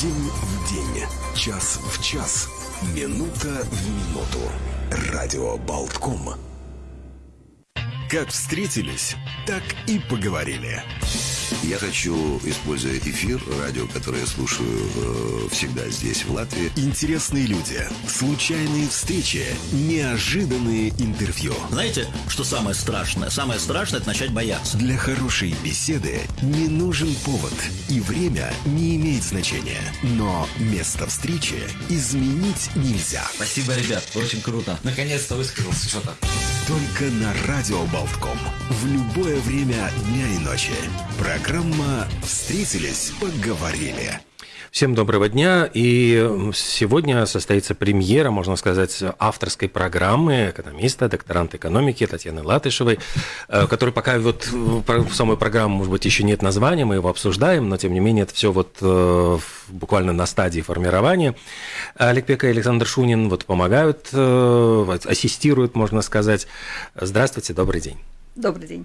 День в день, час в час, минута в минуту. Радио Болтком. Как встретились, так и поговорили. Я хочу, используя эфир, радио, которое я слушаю э, всегда здесь, в Латвии. Интересные люди, случайные встречи, неожиданные интервью. Знаете, что самое страшное? Самое страшное – это начать бояться. Для хорошей беседы не нужен повод, и время не имеет значения. Но место встречи изменить нельзя. Спасибо, ребят, очень круто. Наконец-то высказался что-то. Только на Радио Болтком. В любое время дня и ночи. Программа «Встретились, поговорили». Всем доброго дня. И сегодня состоится премьера, можно сказать, авторской программы экономиста, докторанта экономики Татьяны Латышевой, э, которой пока вот в самой программе, может быть, еще нет названия, мы его обсуждаем, но тем не менее это все вот э, буквально на стадии формирования. Олег Пека и Александр Шунин вот помогают, э, ассистируют, можно сказать. Здравствуйте, добрый день. Добрый день.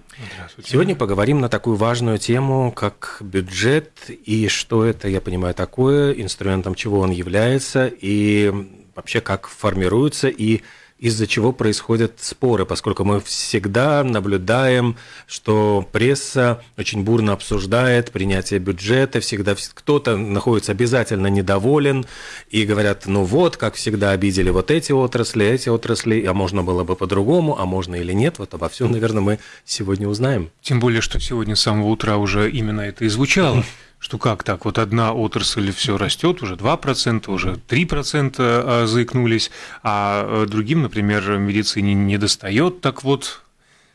Сегодня поговорим на такую важную тему, как бюджет и что это, я понимаю, такое, инструментом чего он является и вообще как формируется и из-за чего происходят споры, поскольку мы всегда наблюдаем, что пресса очень бурно обсуждает принятие бюджета, всегда кто-то находится обязательно недоволен и говорят, ну вот, как всегда обидели вот эти отрасли, эти отрасли, а можно было бы по-другому, а можно или нет, вот обо всем, наверное, мы сегодня узнаем. Тем более, что сегодня с самого утра уже именно это и звучало что как так, вот одна отрасль все растет, уже 2%, уже 3% а, заикнулись, а другим, например, медицине не достает. Так вот,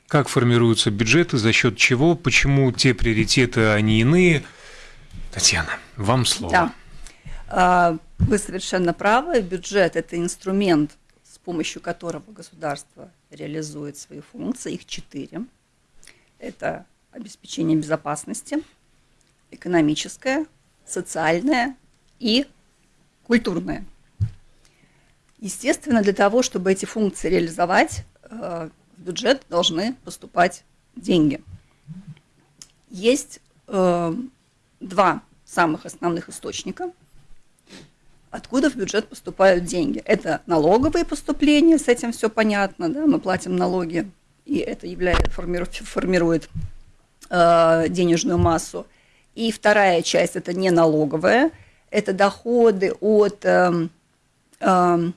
как формируются бюджеты, за счет чего, почему те приоритеты, они иные? Татьяна, вам слово. Да. А, вы совершенно правы. Бюджет – это инструмент, с помощью которого государство реализует свои функции. Их четыре. Это обеспечение безопасности – экономическое, социальное и культурное. Естественно, для того, чтобы эти функции реализовать, э, в бюджет должны поступать деньги. Есть э, два самых основных источника, откуда в бюджет поступают деньги. Это налоговые поступления, с этим все понятно, да, мы платим налоги, и это является, формирует, э, денежную массу. И вторая часть – это не налоговая, это доходы от… Э, э,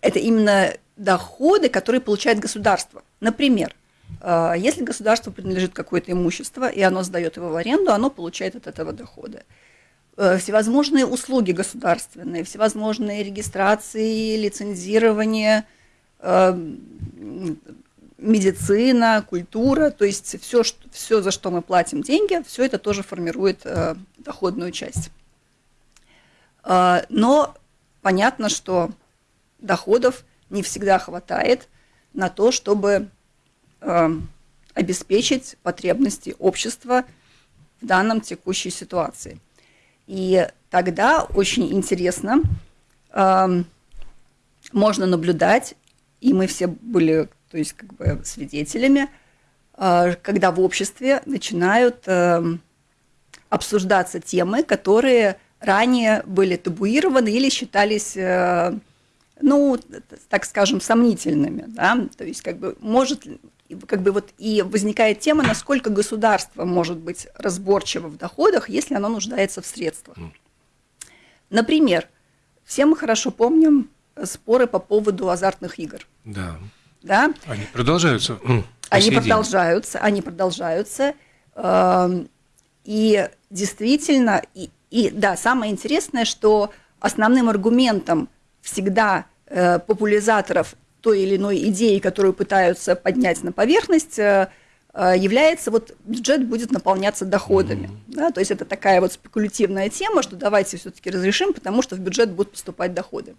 это именно доходы, которые получает государство. Например, э, если государству принадлежит какое-то имущество, и оно сдает его в аренду, оно получает от этого дохода. Э, всевозможные услуги государственные, всевозможные регистрации, лицензирование, э, медицина, культура, то есть все, что, все, за что мы платим деньги, все это тоже формирует э, доходную часть. Э, но понятно, что доходов не всегда хватает на то, чтобы э, обеспечить потребности общества в данном текущей ситуации. И тогда очень интересно э, можно наблюдать, и мы все были то есть как бы свидетелями, а, когда в обществе начинают эм, обсуждаться темы, которые ранее были табуированы или считались, э, ну, так скажем, сомнительными, да, то есть как бы может, как бы вот и возникает тема, насколько государство может быть разборчиво в доходах, если оно нуждается в средствах. Например, все мы хорошо помним споры по поводу азартных игр. Да да? Они продолжаются. Они продолжаются, они продолжаются. Эм, и действительно, и, и да, самое интересное, что основным аргументом всегда э, популяризаторов той или иной идеи, которую пытаются поднять на поверхность, э, э является вот бюджет будет наполняться доходами. Mm-hmm. Да, то есть это такая вот спекулятивная тема, что давайте все-таки разрешим, потому что в бюджет будут поступать доходы.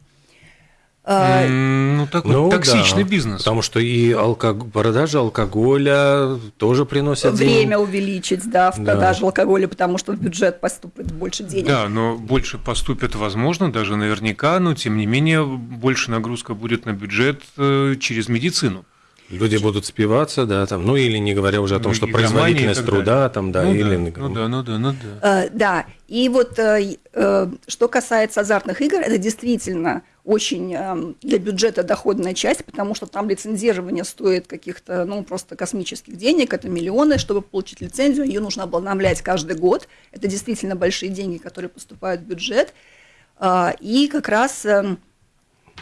А, ну, такой ну, токсичный да, бизнес. Потому что и алког... продажа алкоголя тоже приносит Время денег. увеличить, да, в продаже да. алкоголя, потому что в бюджет поступит больше денег. Да, но больше поступит, возможно, даже наверняка, но тем не менее больше нагрузка будет на бюджет э, через медицину. Люди будут спиваться, да, там, ну или не говоря уже о том, Ну, что производительность труда, там, да, ну, или... да, ну да, ну да, ну да. Э, Да, и вот э, э, что касается азартных игр, это действительно очень э, для бюджета доходная часть, потому что там лицензирование стоит каких-то, ну, просто космических денег, это миллионы, чтобы получить лицензию, ее нужно обновлять каждый год, это действительно большие деньги, которые поступают в бюджет, А, и как раз э,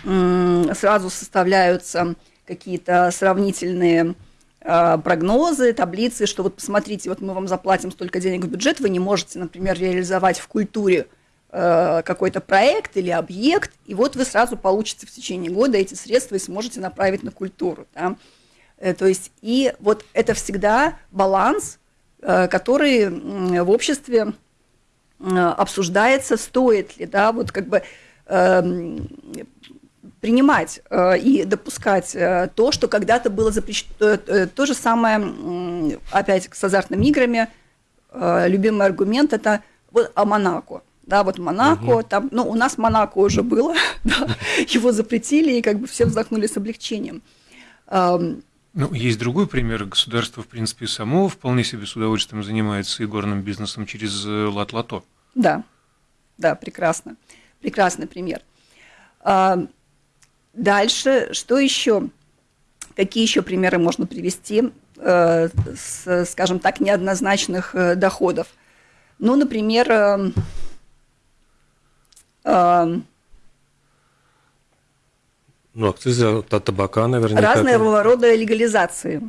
м, сразу составляются какие-то сравнительные э, прогнозы, таблицы, что вот посмотрите, вот мы вам заплатим столько денег в бюджет, вы не можете, например, реализовать в культуре какой-то проект или объект, и вот вы сразу получите в течение года эти средства и сможете направить на культуру. да. Э, То есть, и вот это всегда баланс, э, который в обществе э, обсуждается, стоит ли, да, вот как бы эм, принимать э, и допускать э, то, что когда-то было запрещено. Э, э, То же самое, опять с азартными играми, э, любимый аргумент – это вот о Монако. Да, вот Монако, там, ну, у нас Монако уже было, да, его запретили, и как бы все вздохнули с облегчением. Ну, есть другой пример. Государство, в принципе, само вполне себе с удовольствием занимается игорным бизнесом через э, лат-лото. Да, да, прекрасно. Прекрасный пример. Дальше, что еще? Какие еще примеры можно привести э, с, скажем так, неоднозначных э, доходов? Ну, например, Ну, акцизы от табака наверняка. разного рода легализации.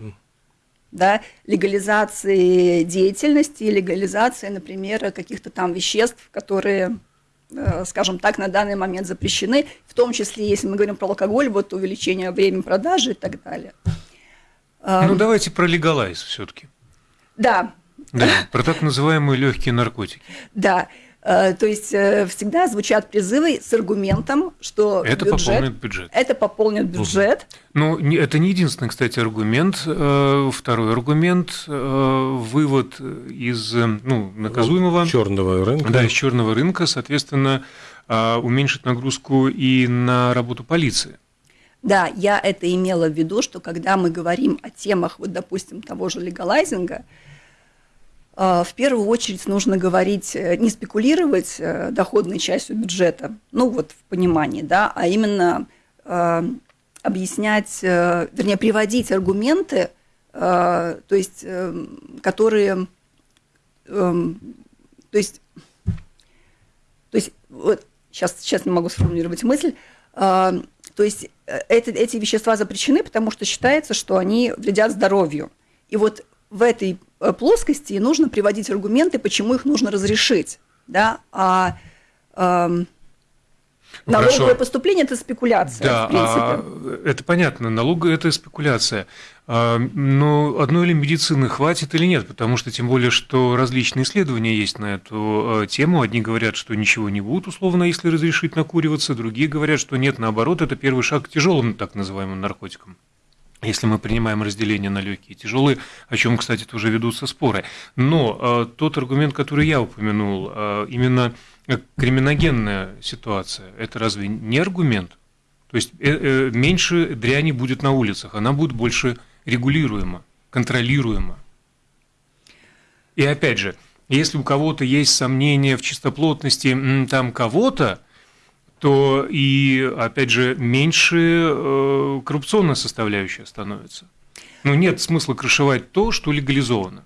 Да, легализации деятельности, легализации, например, каких-то там веществ, которые, э, скажем так, на данный момент запрещены, в том числе, если мы говорим про алкоголь, вот увеличение времени продажи и так далее. Ну, давайте про легалайз все-таки. Да, Да, про так называемые легкие наркотики. да. Э, То есть э, всегда звучат призывы с аргументом, что Это бюджет- пополнит бюджет. Это пополнит бюджет. Ну, это не единственный, кстати, аргумент. Э, Второй аргумент вывод из ну, наказуемого. черного рынка. Да, из черного рынка, соответственно, уменьшить нагрузку и на работу полиции. Да, я это имела в виду, что когда мы говорим о темах, вот, допустим, того же легалайзинга, в первую очередь нужно говорить, э, не спекулировать э, доходной частью бюджета, ну вот в понимании, да, а именно э, объяснять, вернее, приводить аргументы, то есть, которые, то есть, то есть, вот сейчас, сейчас не могу сформулировать мысль, а, то есть это, эти вещества запрещены, потому что считается, что они вредят здоровью. И вот в этой э, плоскости и нужно приводить аргументы, почему их нужно разрешить. Да? А эм, Ну, налоговое хорошо. поступление – это спекуляция, Да, в принципе. а, это понятно, налог – это спекуляция. А, Но одной ли медицины хватит или нет? Потому что тем более, что различные исследования есть на эту э, тему. Одни говорят, что ничего не будет, условно, если разрешить накуриваться. Другие говорят, что нет, наоборот, это первый шаг к тяжелым так называемым наркотикам. Если мы принимаем разделение на легкие и тяжелые, о чем, кстати, тоже ведутся споры. Но э, тот аргумент, который я упомянул, э, именно э, криминогенная ситуация, это разве не аргумент? То есть э, э, меньше дряни будет на улицах, она будет больше регулируема, контролируема. И опять же, если у кого-то есть сомнения в чистоплотности там кого-то, то и, опять же, меньше э, коррупционная составляющая становится. Ну, нет смысла крышевать то, что легализовано.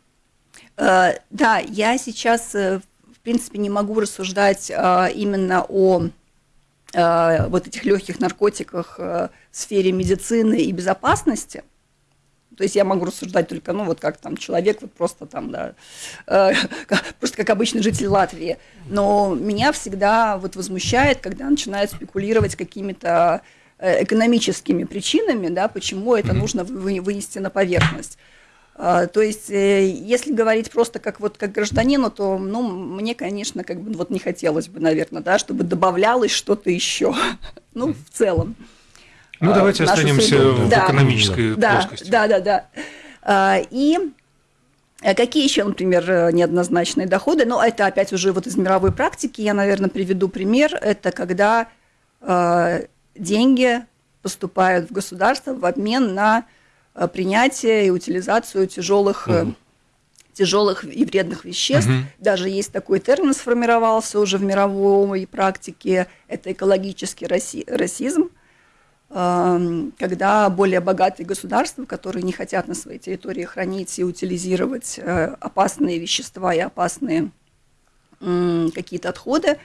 Э, Да, я сейчас, э, в принципе, не могу рассуждать именно о вот этих легких наркотиках в сфере медицины и безопасности. То есть я могу рассуждать только, ну, вот как там человек, вот просто там, да, э, просто как обычный житель Латвии. Но меня всегда вот возмущает, когда начинают спекулировать какими-то э, экономическими причинами, да, почему это нужно вы- вынести на поверхность. А, То есть, э, если говорить просто как вот как гражданину, то, ну, мне, конечно, как бы вот не хотелось бы, наверное, да, чтобы добавлялось что-то еще. Ну, в целом. Ну, давайте останемся среду. в Да. экономической Да, плоскости. да, да, да. А, И э, какие еще, например, э, неоднозначные доходы? Ну, это опять уже вот из мировой практики. Я, наверное, приведу пример. Это когда э, деньги поступают в государство в обмен на э, принятие и утилизацию тяжелых угу тяжелых и вредных веществ. Угу. Даже есть такой термин сформировался уже в мировой практике. Это экологический раси расизм, когда более богатые государства, которые не хотят на своей территории хранить и утилизировать э, опасные вещества и опасные какие-то отходы,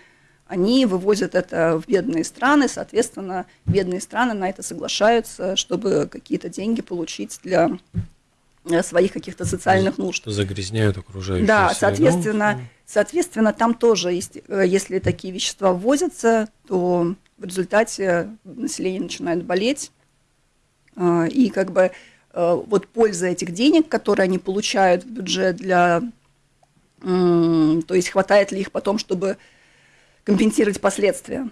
они вывозят это в бедные страны, соответственно, бедные страны на это соглашаются, чтобы какие-то деньги получить для Э, своих каких-то социальных нужд. Загрязняют окружающую Да, среду. соответственно, соответственно, там тоже, есть, э, если такие вещества ввозятся, то в результате население начинает болеть, э, и как бы вот польза этих денег, которые они получают в бюджет для, то есть хватает ли их потом, чтобы компенсировать последствия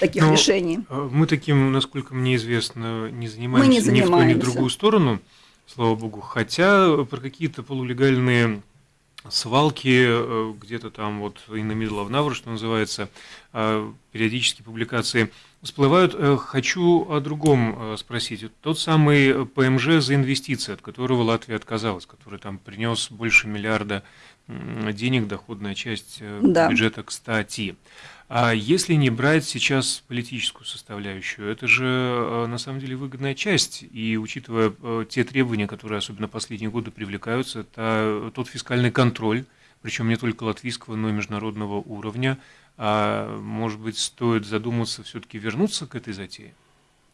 таких Но решений. Мы таким, насколько мне известно, не занимаемся, мы не занимаемся. ни в ту, ни в другую сторону слава богу. Хотя про какие-то полулегальные свалки э, где-то там вот in the middle of что называется, э, периодически публикации всплывают. Э, хочу о другом спросить. Тот самый ПМЖ за инвестиции, от которого Латвия отказалась, который там принес больше миллиарда денег, доходная часть да. бюджета, кстати. А если не брать сейчас политическую составляющую, это же э, на самом деле выгодная часть. И учитывая э, те требования, которые особенно последние годы привлекаются, это тот фискальный контроль, причем не только латвийского, но и международного уровня. А может быть, стоит задуматься все-таки вернуться к этой затее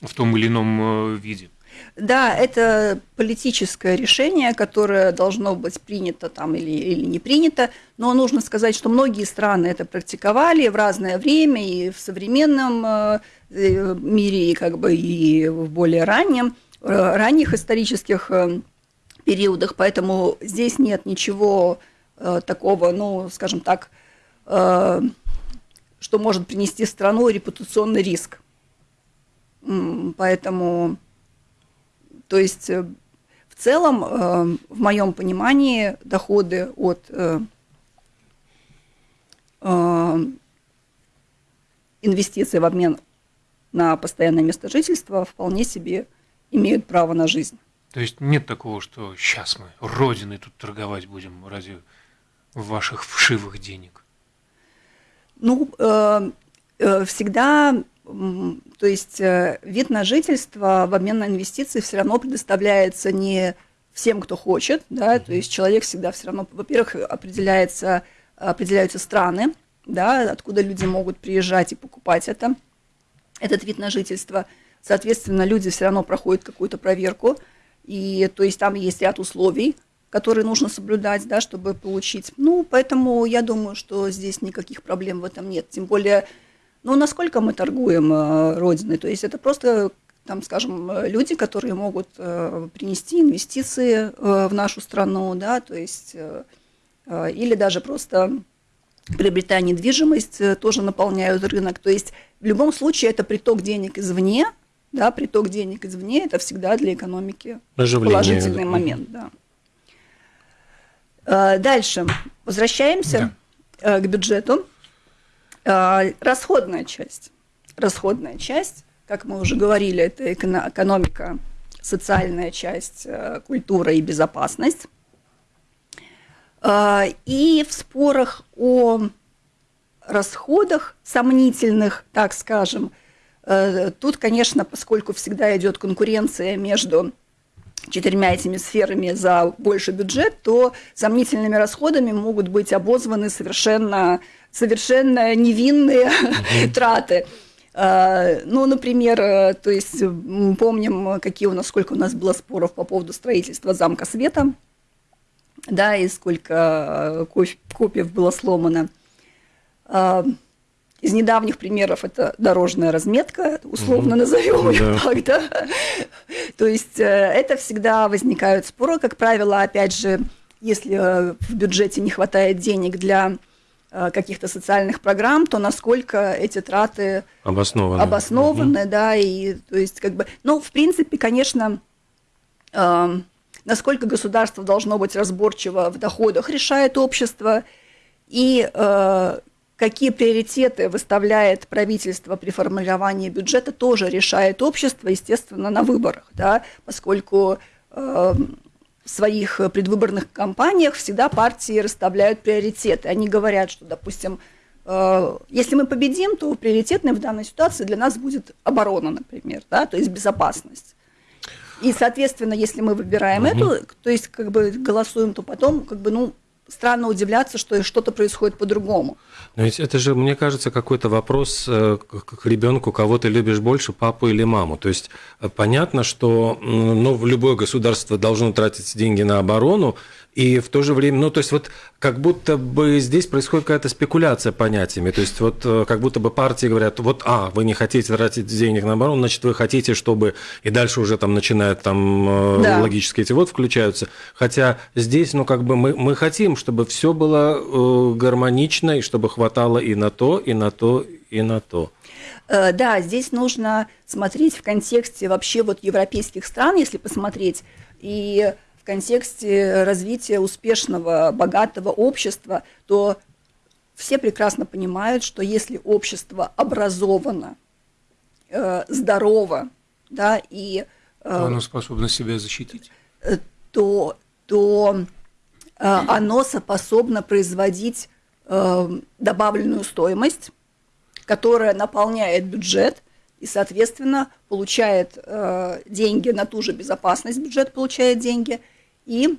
в том или ином э, виде? Да, это политическое решение, которое должно быть принято там или, или не принято, но нужно сказать, что многие страны это практиковали в разное время и в современном э, э, мире, и как бы и в более раннем, э, ранних исторических периодах, поэтому здесь нет ничего такого, ну, скажем так, что может принести страну репутационный риск. Поэтому то есть э, в целом, э, в моем понимании, доходы от э, инвестиций в обмен на постоянное место жительства вполне себе имеют право на жизнь. То есть нет такого, что сейчас мы родиной тут торговать будем ради ваших вшивых денег? Ну, всегда то есть э, вид на жительство в обмен на инвестиции все равно предоставляется не всем, кто хочет, да, то есть человек всегда все равно, во-первых, определяется, определяются страны, да, откуда люди могут приезжать и покупать это, этот вид на жительство. Соответственно, люди все равно проходят какую-то проверку, и то есть там есть ряд условий, которые нужно соблюдать, да, чтобы получить. Ну, поэтому я думаю, что здесь никаких проблем в этом нет. Тем более ну, насколько мы торгуем э, Родиной? То есть это просто, там, скажем, люди, которые могут э, принести инвестиции э, в нашу страну, да, то есть, или даже просто приобретая недвижимость, тоже наполняют рынок. То есть в любом случае это приток денег извне, да, приток денег извне – это всегда для экономики Оживление. положительный момент, да. Дальше. Возвращаемся да. к бюджету. А, расходная часть. Расходная часть, как мы уже говорили, это экономика, социальная часть, э, культура и безопасность. А, и в спорах о расходах сомнительных, так скажем, э, тут, конечно, поскольку всегда идет конкуренция между четырьмя этими сферами за больше бюджет, то сомнительными расходами могут быть обозваны совершенно совершенно невинные mm-hmm. траты. А, ну, например, э, то есть помним, какие у нас, сколько у нас было споров по поводу строительства замка света, да, и сколько э, копиев было сломано. А, из недавних примеров это дорожная разметка, условно mm-hmm. назовем ее да. так, да. То есть э, это всегда возникают споры, как правило, опять же, если в бюджете не хватает денег для Э, каких-то социальных программ, то насколько эти траты обоснованы, обоснованы угу. да, и то есть как бы, ну, в принципе, конечно, э, насколько государство должно быть разборчиво в доходах, решает общество, и э, какие приоритеты выставляет правительство при формировании бюджета, тоже решает общество, естественно, на выборах, да, поскольку э, в своих предвыборных кампаниях всегда партии расставляют приоритеты. Они говорят, что, допустим, э, если мы победим, то приоритетной в данной ситуации для нас будет оборона, например, да, то есть безопасность. И, соответственно, если мы выбираем угу. эту, то есть как бы голосуем, то потом как бы, ну, странно удивляться, что что-то происходит по-другому. Но ведь это же, мне кажется, какой-то вопрос э, к ребенку, кого ты любишь больше, папу или маму. То есть э, понятно, что ну, любое государство должно тратить деньги на оборону, и в то же время, ну, то есть вот как будто бы здесь происходит какая-то спекуляция понятиями, то есть вот э, как будто бы партии говорят, вот, а, вы не хотите тратить денег на оборону, значит, вы хотите, чтобы, и дальше уже там начинают там э, да. логические эти вот включаются, хотя здесь, ну, как бы мы, мы хотим, чтобы все было э, гармонично, и чтобы хватало и на то, и на то, и на то. Да, здесь нужно смотреть в контексте вообще вот европейских стран, если посмотреть, и в контексте развития успешного, богатого общества, то все прекрасно понимают, что если общество образовано, э, здорово, да, и... Э, то оно способно себя защитить. Э, то, то э, оно способно производить э, добавленную стоимость, которая наполняет бюджет и, соответственно, получает э, деньги на ту же безопасность, бюджет получает деньги, и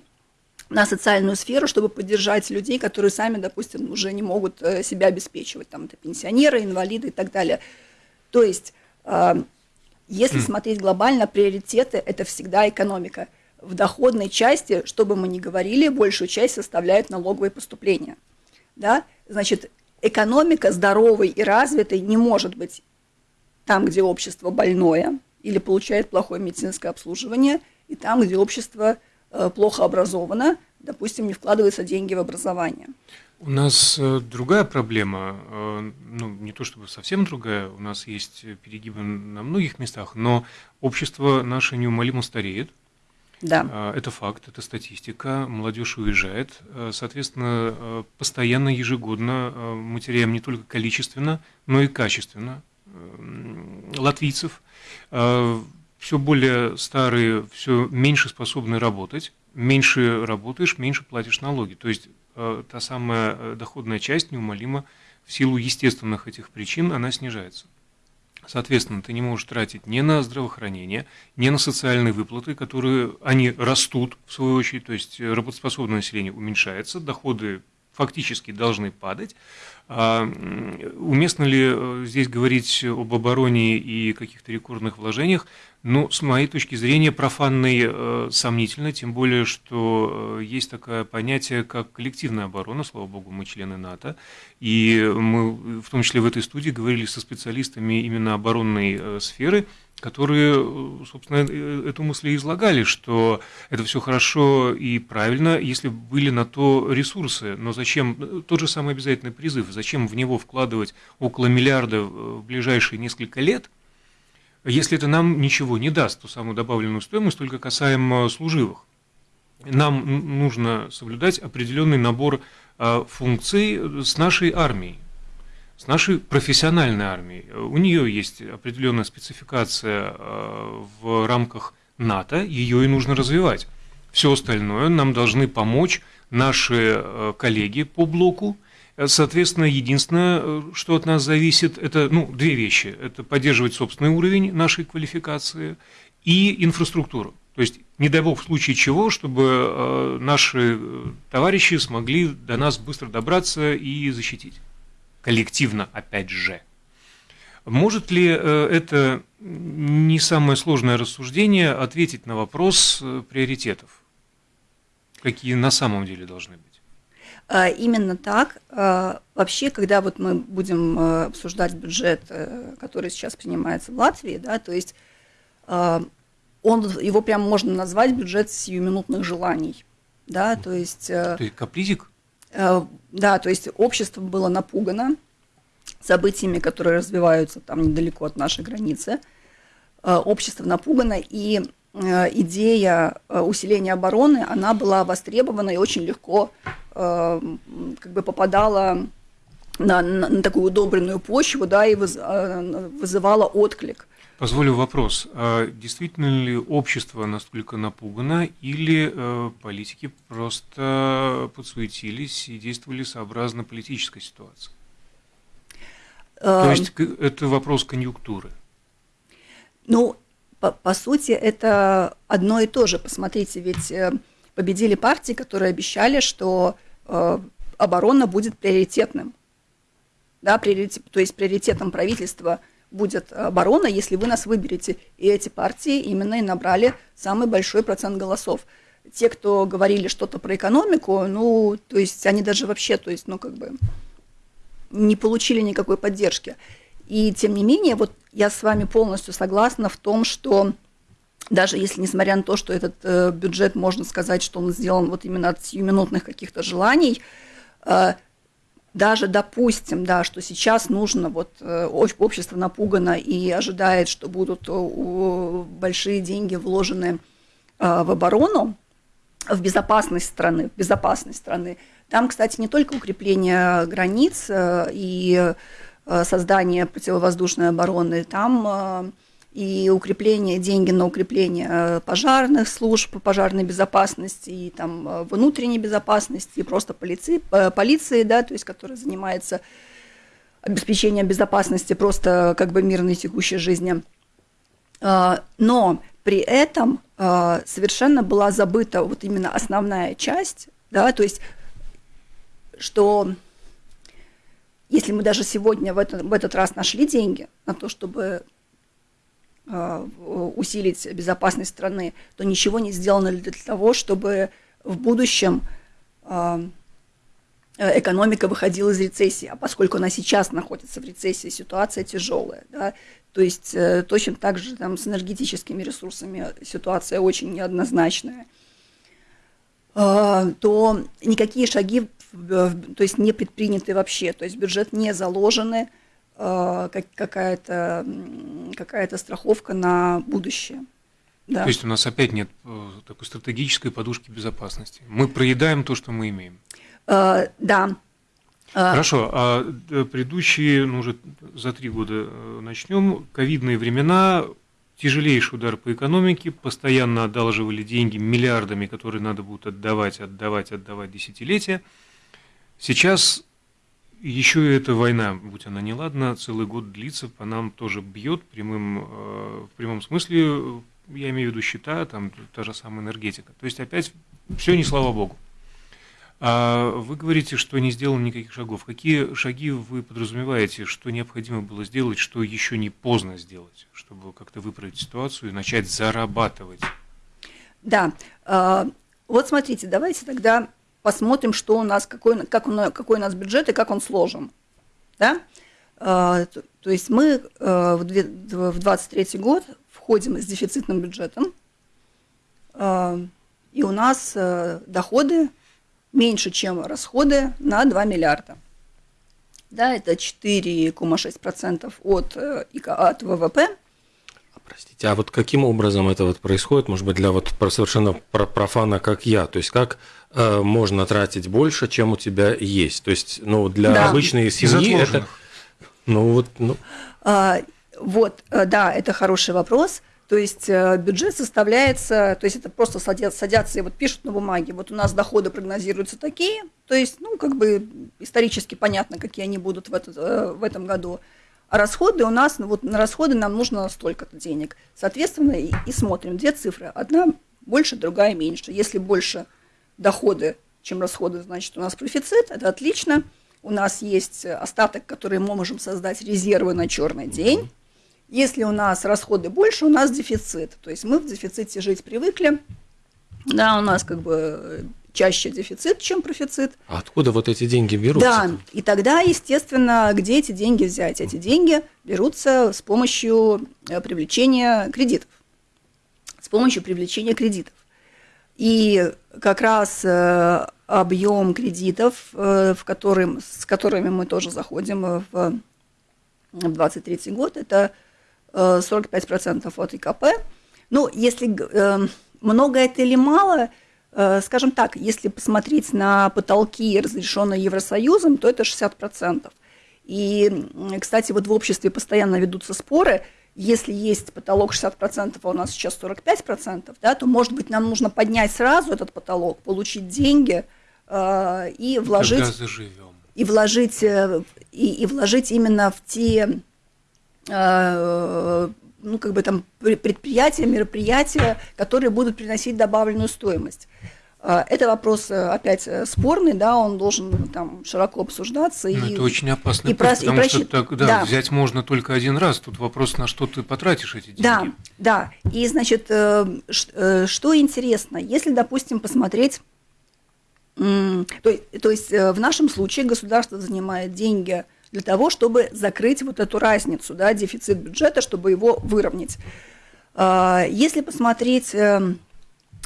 на социальную сферу, чтобы поддержать людей, которые сами, допустим, уже не могут э, себя обеспечивать, там это пенсионеры, инвалиды и так далее. То есть, э, если mm. смотреть глобально, приоритеты – это всегда экономика. В доходной части, что бы мы ни говорили, большую часть составляют налоговые поступления. Да? Значит, экономика здоровой и развитой не может быть там, где общество больное или получает плохое медицинское обслуживание, и там, где общество э, плохо образовано, допустим, не вкладываются деньги в образование. У нас э, другая проблема, э, ну не то чтобы совсем другая, у нас есть перегибы на многих местах, но общество наше неумолимо стареет. Да. Это факт, это статистика. Молодежь уезжает. Соответственно, постоянно, ежегодно мы теряем не только количественно, но и качественно латвийцев, э, все более старые, все меньше способны работать, меньше работаешь, меньше платишь налоги. То есть э, та самая э, доходная часть неумолимо в силу естественных этих причин она снижается. Соответственно, ты не можешь тратить ни на здравоохранение, ни на социальные выплаты, которые, они растут, в свою очередь, то есть работоспособное население уменьшается, доходы фактически должны падать, уместно ли э, здесь говорить об обороне и каких-то рекордных вложениях? Ну, с моей точки зрения, профанной э, сомнительно, тем более, что э, есть такое понятие, как коллективная оборона, слава богу, мы члены НАТО, и мы, в том числе в этой студии, говорили со специалистами именно оборонной э, сферы, которые, э, собственно, э, эту мысль и излагали, что это все хорошо и правильно, если были на то ресурсы. Но зачем, тот же самый обязательный призыв, зачем в него вкладывать около миллиарда в ближайшие несколько лет, если это нам ничего не даст, ту самую добавленную стоимость, только касаемо служивых. Нам нужно соблюдать определенный набор функций с нашей армией с нашей профессиональной армией. У нее есть определенная спецификация э, в рамках НАТО, ее и нужно развивать. Все остальное нам должны помочь наши э, коллеги по блоку. Соответственно, единственное, э, что от нас зависит, это ну, две вещи. Это поддерживать собственный уровень нашей квалификации и инфраструктуру. То есть, не дай бог, в случае чего, чтобы наши товарищи смогли до нас быстро добраться и защитить коллективно, опять же. Может ли э, это не самое сложное рассуждение ответить на вопрос э, приоритетов? Какие на самом деле должны быть? А, именно так. А, вообще, когда вот мы будем э, обсуждать бюджет, который сейчас принимается в Латвии, да, то есть а, он, его прямо можно назвать бюджет сиюминутных желаний. Да, то есть... Ты капризик? Э, да, то есть общество было напугано событиями, которые развиваются там недалеко от нашей границы. Э, общество напугано, и э, идея усиления обороны, она была востребована и очень легко как бы попадала на, на, на такую удобренную почву, да, и выз, э, вызывала отклик. Позволю вопрос. А действительно ли общество настолько напугано, или э, политики просто подсуетились и действовали сообразно политической ситуации? То Э, есть это вопрос конъюнктуры. Ну, по, по сути, это одно и то же. Посмотрите, ведь э, победили партии, которые обещали, что э, оборона будет приоритетным. Да, приоритет, то есть приоритетом правительства будет оборона, если вы нас выберете. И эти партии именно и набрали самый большой процент голосов. Те, кто говорили что-то про экономику, ну, то есть они даже вообще, то есть, ну, как бы не получили никакой поддержки. И тем не менее, вот я с вами полностью согласна в том, что даже если, несмотря на то, что этот э, бюджет, можно сказать, что он сделан вот именно от сиюминутных каких-то желаний, э, даже допустим, да, что сейчас нужно, вот э, общество напугано и ожидает, что будут э, большие деньги вложены э, в оборону, в безопасность страны, в безопасность страны. Там, кстати, не только укрепление границ и создание противовоздушной обороны, там и укрепление, деньги на укрепление э, пожарных служб, пожарной безопасности, и там э, внутренней безопасности, и просто полиции, э, полиции, да, то есть, которая занимается обеспечением безопасности просто как бы мирной текущей жизни. Но при этом совершенно была забыта вот именно основная часть, да, то есть, что если мы даже сегодня в, это, в этот раз нашли деньги на то, чтобы усилить безопасность страны, то ничего не сделано для того, чтобы в будущем э, экономика выходила из рецессии. А поскольку она сейчас находится в рецессии, ситуация тяжелая. Да, то есть э, точно так же там, с энергетическими ресурсами ситуация очень неоднозначная. Э, то никакие шаги то есть не предприняты вообще, то есть бюджет не заложены, э, какая-то какая страховка на будущее. Да. То есть у нас опять нет э, такой стратегической подушки безопасности. Мы проедаем то, что мы имеем. Э, да. Хорошо, а предыдущие, ну уже за три года начнем, ковидные времена, тяжелейший удар по экономике, постоянно одалживали деньги миллиардами, которые надо будет отдавать, отдавать, отдавать десятилетия. Сейчас еще эта война, будь она неладна, целый год длится, по нам тоже бьет прямым, в прямом смысле, я имею в виду счета, там та же самая энергетика. То есть опять все не слава богу. А вы говорите, что не сделано никаких шагов. Какие шаги вы подразумеваете, что необходимо было сделать, что еще не поздно сделать, чтобы как-то выправить ситуацию и начать зарабатывать? Да, вот смотрите, давайте тогда посмотрим, что у нас, какой, как он, какой у нас бюджет и как он сложен. Да? То, то есть мы в 2023 год входим с дефицитным бюджетом, и у нас доходы меньше, чем расходы на 2 миллиарда. Да, это 4,6% от, от ВВП. Простите, а вот каким образом это вот происходит, может быть, для вот совершенно профана, как я, то есть как э, можно тратить больше, чем у тебя есть, то есть, ну, для да. обычной семьи это, ну, вот, ну. А, вот, да, это хороший вопрос, то есть бюджет составляется, то есть это просто садятся, садятся и вот пишут на бумаге, вот у нас доходы прогнозируются такие, то есть, ну, как бы исторически понятно, какие они будут в, этот, в этом году, а расходы у нас, ну вот на расходы нам нужно столько-то денег. Соответственно, и, и смотрим две цифры. Одна больше, другая меньше. Если больше доходы, чем расходы, значит, у нас профицит, это отлично. У нас есть остаток, который мы можем создать резервы на черный день. Если у нас расходы больше, у нас дефицит. То есть мы в дефиците жить привыкли. Да, у нас как бы чаще дефицит, чем профицит. А откуда вот эти деньги берутся? Да, и тогда, естественно, где эти деньги взять? Эти деньги берутся с помощью привлечения кредитов. С помощью привлечения кредитов. И как раз объем кредитов, в которым, с которыми мы тоже заходим в 2023 год, это 45% от ИКП. Ну, если много это или мало – Скажем так, если посмотреть на потолки, разрешенные Евросоюзом, то это 60%. И, кстати, вот в обществе постоянно ведутся споры, если есть потолок 60%, а у нас сейчас 45%, да, то, может быть, нам нужно поднять сразу этот потолок, получить деньги э, и вложить... Тогда заживем. И вложить, э, и, и вложить именно в те э, ну, как бы там предприятия, мероприятия, которые будут приносить добавленную стоимость. А, это вопрос э, опять э, спорный, да, он должен там широко обсуждаться. Но и, это очень опасный и путь, потому и что так, да, да. взять можно только один раз. Тут вопрос, на что ты потратишь эти деньги. Да, да. И, значит, э, что интересно, если, допустим, посмотреть, то, то есть в нашем случае государство занимает деньги для того, чтобы закрыть вот эту разницу, да, дефицит бюджета, чтобы его выровнять. А, если посмотреть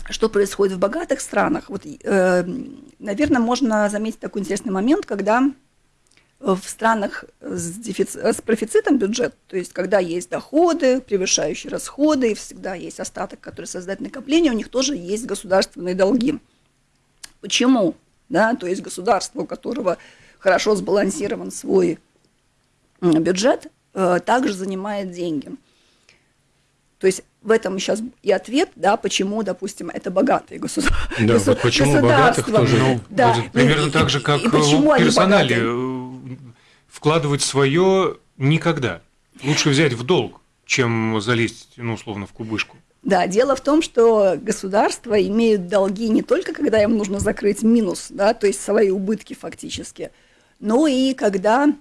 что происходит в богатых странах. Вот, э, наверное, можно заметить такой интересный момент, когда в странах с, дефицит, с профицитом бюджет, то есть когда есть доходы, превышающие расходы, и всегда есть остаток, который создает накопление, у них тоже есть государственные долги. Почему? Да, то есть государство, у которого хорошо сбалансирован свой бюджет, э, также занимает деньги. То есть в этом сейчас и ответ, да, почему, допустим, это богатые государства. Да, госу- вот почему богатых тоже. Ну, да. примерно и, так же, как и, и в персонале э, вкладывать свое никогда. Лучше взять в долг, чем залезть, ну, условно, в кубышку. Да, дело в том, что государства имеют долги не только, когда им нужно закрыть минус, да, то есть свои убытки фактически, но и когда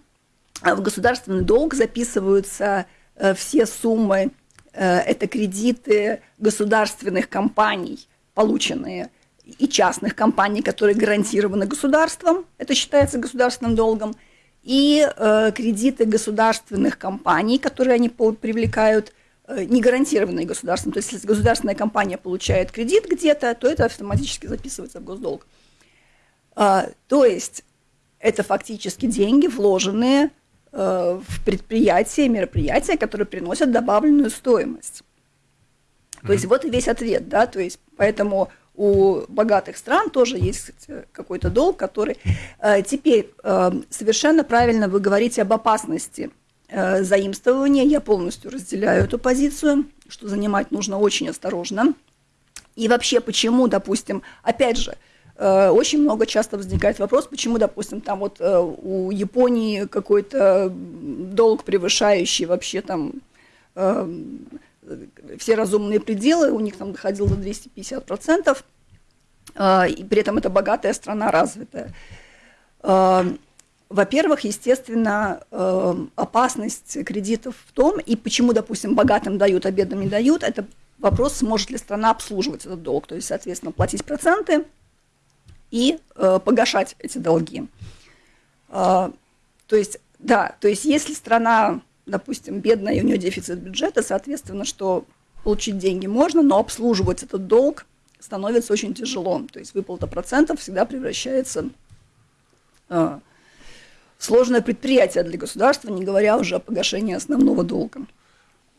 в государственный долг записываются э, все суммы Э, это кредиты государственных компаний, полученные, и частных компаний, которые гарантированы государством, это считается государственным долгом, и э, кредиты государственных компаний, которые они привлекают, не гарантированные государством. То есть, если государственная компания получает кредит где-то, то это автоматически записывается в госдолг. Э, то есть, это фактически деньги, вложенные Э, в предприятия, мероприятия, которые приносят добавленную стоимость. То есть вот и весь ответ, да, то есть поэтому у богатых стран тоже есть какой-то долг, который... Э, теперь э, совершенно правильно вы говорите об опасности заимствования, я полностью разделяю эту позицию, что занимать нужно очень осторожно. И вообще, почему, допустим, опять же, очень много часто возникает вопрос, почему, допустим, там вот э, у Японии какой-то долг, превышающий вообще там э, все разумные пределы, у них там доходил до 250%, и при этом это богатая страна, развитая. Во-первых, естественно, опасность кредитов в том, и почему, допустим, богатым дают, а бедным не дают, это вопрос, сможет ли страна обслуживать этот долг, то есть, соответственно, платить проценты – и э, погашать эти долги. Э, то есть, да, то есть если страна, допустим, бедная, и у нее дефицит бюджета, соответственно, что получить деньги можно, но обслуживать этот долг становится очень тяжело. То есть выплата процентов всегда превращается э, в сложное предприятие для государства, не говоря уже о погашении основного долга.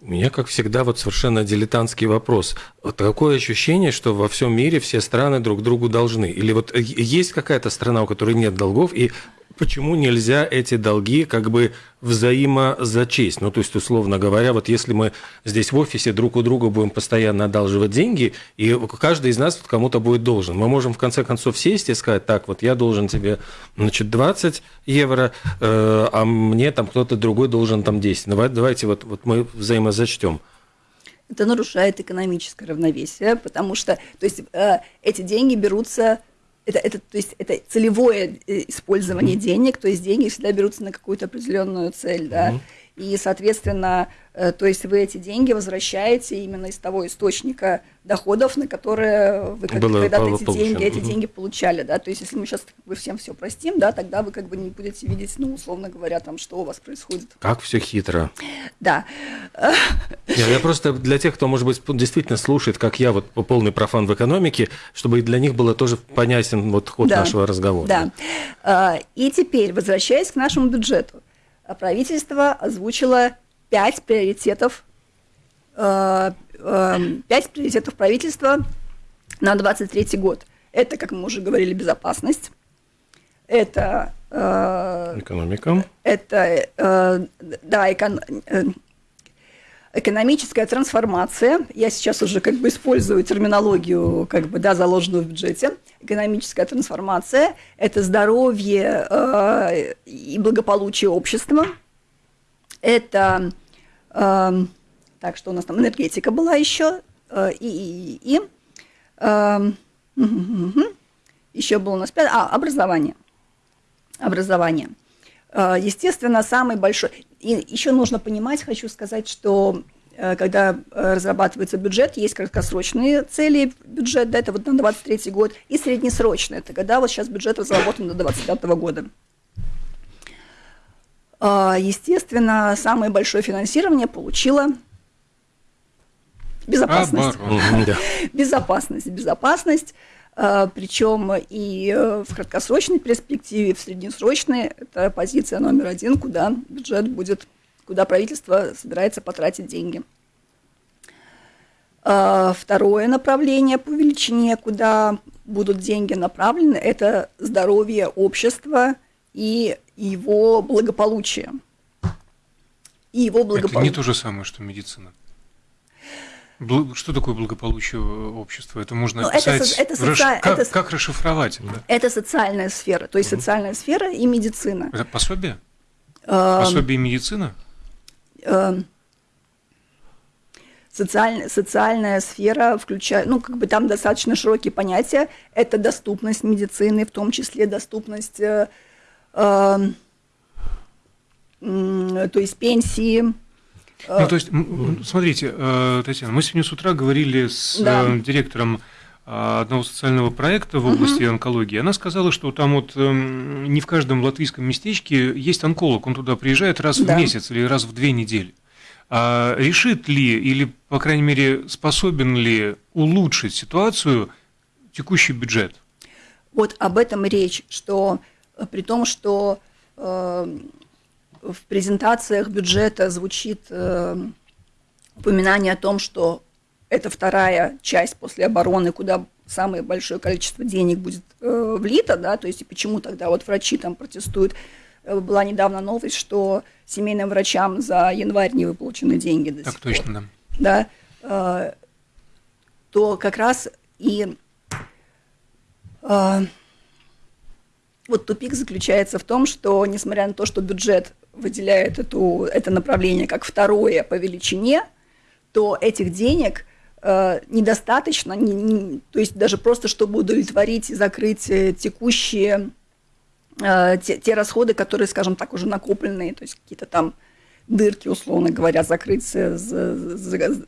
У меня, как всегда, вот совершенно дилетантский вопрос. Вот такое ощущение, что во всем мире все страны друг другу должны. Или вот есть какая-то страна, у которой нет долгов, и почему нельзя эти долги как бы взаимозачесть? Ну, то есть, условно говоря, вот если мы здесь в офисе друг у друга будем постоянно одалживать деньги, и каждый из нас кому-то будет должен, мы можем в конце концов сесть и сказать, так, вот я должен тебе, значит, 20 евро, э, а мне там кто-то другой должен там 10. Давайте вот, вот мы взаимозачтем это нарушает экономическое равновесие, потому что, то есть, э, эти деньги берутся это, это, то есть это целевое э, использование денег, то есть деньги всегда берутся на какую-то определенную цель, да, mm-hmm. И, соответственно, Э, то есть вы эти деньги возвращаете именно из того источника доходов, на которые вы как, когда-то эти деньги, эти деньги получали, да, то есть если мы сейчас как бы всем все простим, да, тогда вы как бы не будете видеть, ну, условно говоря, там, что у вас происходит. Как все хитро. Да. Я, я просто для тех, кто, может быть, действительно слушает, как я, вот полный профан в экономике, чтобы для них было тоже понятен вот ход да. нашего разговора. Да. А, и теперь, возвращаясь к нашему бюджету, правительство озвучило пять приоритетов, э, э, пять приоритетов правительства на 23 год. Это, как мы уже говорили, безопасность, это Экономика. Это, да, экон, экономическая трансформация. Я сейчас уже как бы использую терминологию, как бы, да, заложенную в бюджете. Экономическая трансформация – это здоровье э, и благополучие общества. Это, э, так, что у нас там, энергетика была еще, э, и, и, и, э, еще было у нас, а, образование. Образование. Э, естественно, самый большой... И еще нужно понимать, хочу сказать, что э, когда э, разрабатывается бюджет, есть краткосрочные цели бюджета, да, это вот на 23 год, и среднесрочные, это когда вот сейчас бюджет разработан до 25 года. Естественно, самое большое финансирование получила безопасность. Безопасность, безопасность. А, причем и э, в краткосрочной перспективе, и в среднесрочной это позиция номер один, куда бюджет будет, куда правительство собирается потратить деньги. А, второе направление по величине, куда будут деньги направлены, это здоровье общества и его благополучие. И его благополучие. Это не то же самое, что медицина. Что такое благополучие общества? Это можно ну, описать. Это, это соци... как, это... как расшифровать это? Это социальная сфера, то есть угу. социальная сфера и медицина. Это пособие? Э... Пособие и медицина? Э... Социальная, социальная сфера включает, ну, как бы там достаточно широкие понятия. Это доступность медицины, в том числе доступность, э, э, то есть пенсии, ну, то есть, смотрите, э, Татьяна, мы сегодня с утра говорили с да. Э, директором э, одного социального проекта в области угу. онкологии. Она сказала, что там вот эм, не в каждом латвийском местечке есть онколог, он туда приезжает раз да. в месяц или раз в две недели. А решит ли или, по крайней мере, способен ли улучшить ситуацию текущий бюджет? Вот об этом речь, что при том, что в презентациях бюджета звучит э, упоминание о том, что это вторая часть после обороны, куда самое большое количество денег будет э, влито, да, то есть и почему тогда вот врачи там протестуют. Э, была недавно новость, что семейным врачам за январь не выплачены деньги до так сих точно, пор. да. Да, э, то как раз и э, вот тупик заключается в том, что, несмотря на то, что бюджет выделяет эту, это направление как второе по величине, то этих денег э, недостаточно, не, не, то есть даже просто чтобы удовлетворить и закрыть э, текущие э, те, те расходы, которые, скажем так, уже накопленные, то есть какие-то там дырки, условно говоря, закрыть, за, за,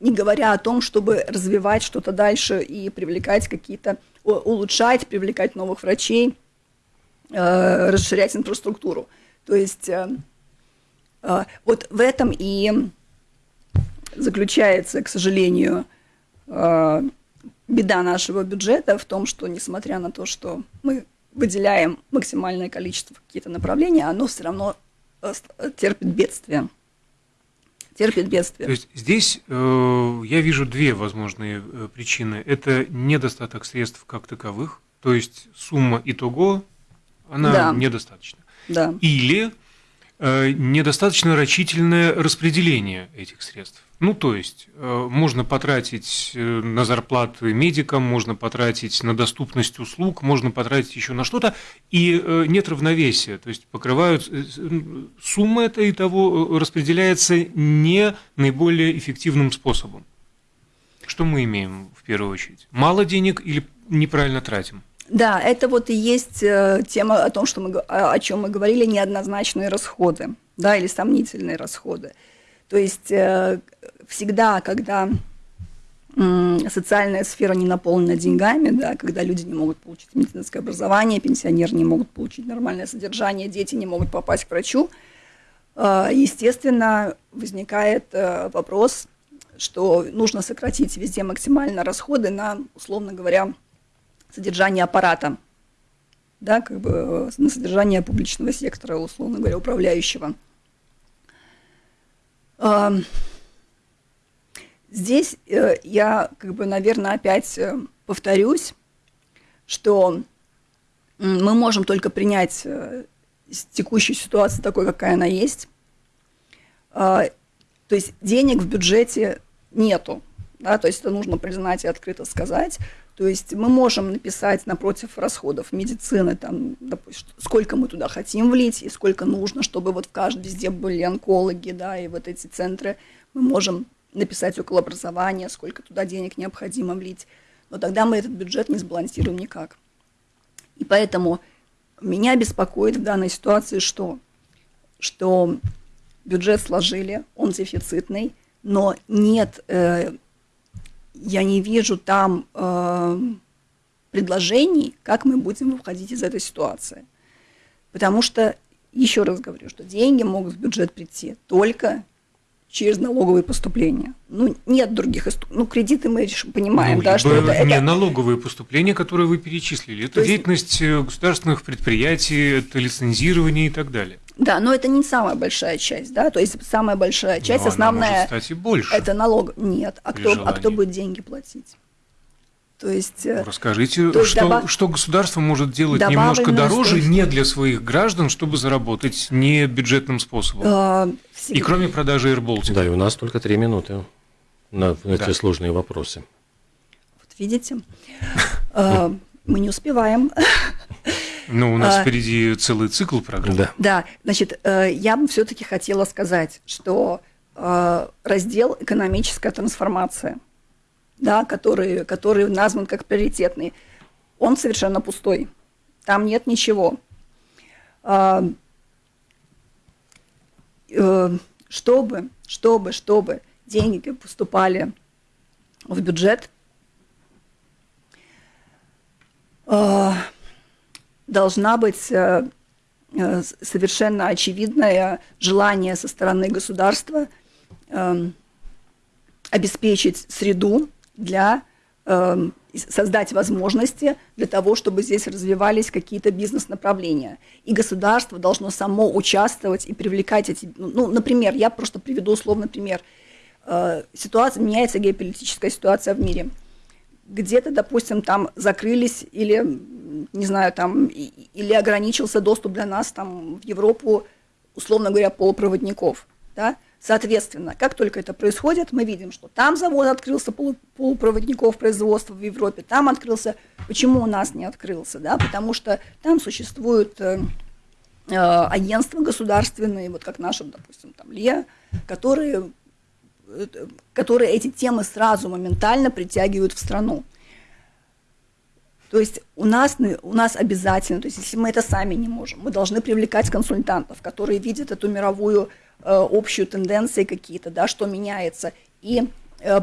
не говоря о том, чтобы развивать что-то дальше и привлекать какие-то, улучшать, привлекать новых врачей, э, расширять инфраструктуру. То есть э, э, вот в этом и заключается, к сожалению, э, беда нашего бюджета в том, что несмотря на то, что мы выделяем максимальное количество какие-то направления, оно все равно терпит бедствие. Терпит бедствие. То есть здесь э, я вижу две возможные э, причины. Это недостаток средств как таковых, то есть сумма итого, она да. недостаточна да. или э, недостаточно рачительное распределение этих средств. Ну, то есть, э, можно потратить э, на зарплаты медикам, можно потратить на доступность услуг, можно потратить еще на что-то, и э, нет равновесия. То есть, покрывают э, сумма это и того э, распределяется не наиболее эффективным способом. Что мы имеем в первую очередь? Мало денег или неправильно тратим? Да, это вот и есть э, тема о том, что мы, о чем мы говорили, неоднозначные расходы, да, или сомнительные расходы. То есть э, всегда, когда социальная сфера не наполнена деньгами, да, когда люди не могут получить медицинское образование, пенсионеры не могут получить нормальное содержание, дети не могут попасть к врачу, э, естественно, возникает вопрос, что нужно сократить везде максимально расходы на, условно говоря, содержание аппарата, да, как бы э, на содержание публичного сектора, условно говоря, управляющего. Здесь э, я, как бы, наверное, опять э, повторюсь, что мы можем только принять текущую ситуацию такой, какая она есть. То есть денег в бюджете нету, да, то есть это нужно признать и открыто сказать. То есть мы можем написать напротив расходов медицины, там, допустим, сколько мы туда хотим влить и сколько нужно, чтобы вот в каждом везде были онкологи, да, и вот эти центры. Мы можем написать около образования, сколько туда денег необходимо влить. Но тогда мы этот бюджет не сбалансируем никак. И поэтому меня беспокоит в данной ситуации что? Что бюджет сложили, он дефицитный, но нет, э, я не вижу там э, предложений, как мы будем выходить из этой ситуации. Потому что, еще раз говорю, что деньги могут в бюджет прийти только через налоговые поступления. Ну, нет других Ну, кредиты мы понимаем, ну, да, что это, Не это... налоговые поступления, которые вы перечислили. Это То деятельность есть... государственных предприятий, это лицензирование и так далее. Да, но это не самая большая часть, да, то есть самая большая часть, но основная... Может стать и больше. Это налог. Нет, а кто, а кто будет деньги платить? То есть, э, Расскажите, то есть что, добав... что государство может делать немножко дороже стоимость. не для своих граждан, чтобы заработать не бюджетным способом? А, и кроме продажи AirBaltic. Да, и у нас только три минуты на эти да. сложные вопросы. Вот видите, а, мы не успеваем. Ну, у нас а, впереди целый цикл программ. Да, да значит, э, я бы все-таки хотела сказать, что э, раздел «Экономическая трансформация» – да, который, который назван как приоритетный, он совершенно пустой. Там нет ничего. А, э, чтобы, чтобы, чтобы деньги поступали в бюджет, должна быть э, э, совершенно очевидное желание со стороны государства обеспечить среду, для э, создать возможности для того, чтобы здесь развивались какие-то бизнес-направления. И государство должно само участвовать и привлекать эти... Ну, ну например, я просто приведу условный пример. Э, ситуация, меняется геополитическая ситуация в мире. Где-то, допустим, там закрылись или, не знаю, там, или ограничился доступ для нас там в Европу, условно говоря, полупроводников, да, Соответственно, как только это происходит, мы видим, что там завод открылся полупроводников производства в Европе, там открылся. Почему у нас не открылся? Да? Потому что там существуют э, э, агентства государственные, вот как наше, допустим, там ЛИА, которые, которые эти темы сразу моментально притягивают в страну. То есть у нас, у нас обязательно, то есть если мы это сами не можем, мы должны привлекать консультантов, которые видят эту мировую Э, общую тенденции какие-то, да, что меняется, и э,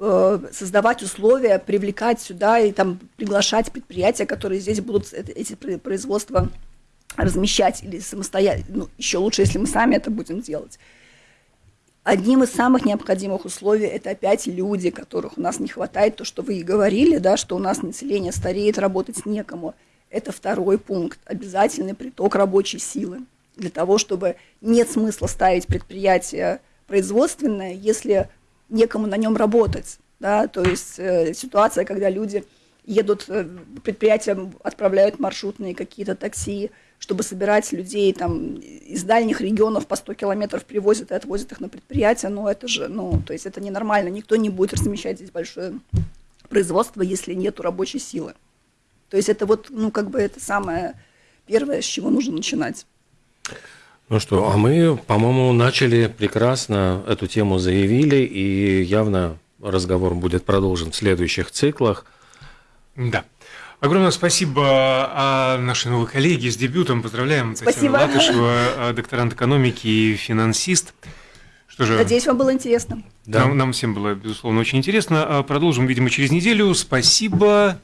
э, создавать условия, привлекать сюда и там приглашать предприятия, которые здесь будут эти производства размещать или самостоятельно, ну, еще лучше, если мы сами это будем делать. Одним из самых необходимых условий это опять люди, которых у нас не хватает, то, что вы и говорили, да, что у нас население стареет, работать некому. Это второй пункт, обязательный приток рабочей силы для того, чтобы нет смысла ставить предприятие производственное, если некому на нем работать. Да? То есть э, ситуация, когда люди едут, э, предприятия отправляют маршрутные какие-то такси, чтобы собирать людей там, из дальних регионов по 100 километров привозят и отвозят их на предприятие, ну это же, ну, то есть это ненормально, никто не будет размещать здесь большое производство, если нет рабочей силы. То есть это вот, ну, как бы это самое первое, с чего нужно начинать. Ну что, а мы, по-моему, начали прекрасно, эту тему заявили, и явно разговор будет продолжен в следующих циклах. Да. Огромное спасибо а, нашей новой коллеге с дебютом. Поздравляем спасибо. Татьяна Латышева, докторант экономики и финансист. Что же, Надеюсь, вам было интересно. Да. Нам, нам всем было, безусловно, очень интересно. А, продолжим, видимо, через неделю. Спасибо.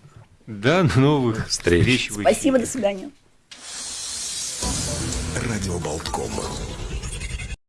До новых встреч. встреч Спасибо, до свидания. Радио Болтком.